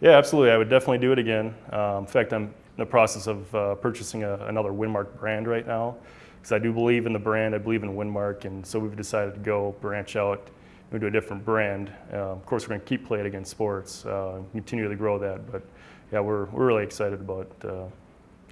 Yeah, absolutely. I would definitely do it again. Um, in fact, I'm in the process of uh, purchasing a, another Winmark brand right now because I do believe in the brand. I believe in Winmark, and so we've decided to go branch out into a different brand. Uh, of course, we're going to keep Play It Again Sports, uh, continue to grow that. But yeah, we're, we're really excited about uh,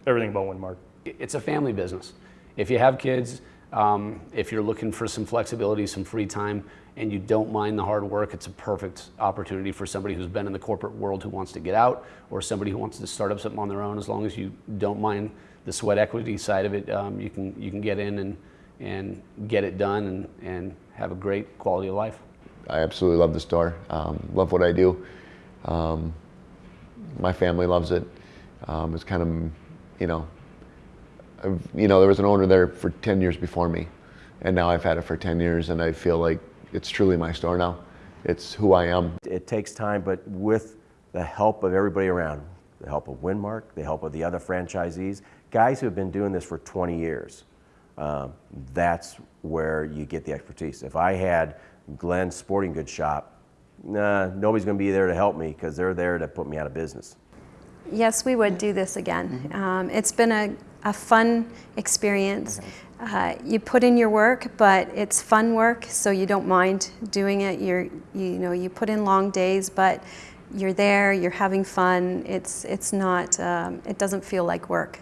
everything about Winmark. It's a family business. If you have kids, um, if you're looking for some flexibility, some free time, and you don't mind the hard work, it's a perfect opportunity for somebody who's been in the corporate world who wants to get out, or somebody who wants to start up something on their own. As long as you don't mind the sweat equity side of it, um, you can you can get in and and get it done and, and have a great quality of life. I absolutely love the store. Um, love what I do. Um, my family loves it. Um, it's kind of, you know, I've, you know, there was an owner there for 10 years before me, and now I've had it for 10 years, and I feel like it's truly my store now. It's who I am. It takes time, but with the help of everybody around, the help of Winmark, the help of the other franchisees, guys who have been doing this for 20 years, um, that's where you get the expertise. If I had Glenn's Sporting Goods Shop, nah, nobody's going to be there to help me because they're there to put me out of business. Yes, we would do this again. Um, it's been a, a fun experience. Uh, you put in your work, but it's fun work, so you don't mind doing it. You're, you, you know, you put in long days, but you're there, you're having fun. It's, it's not, um, it doesn't feel like work.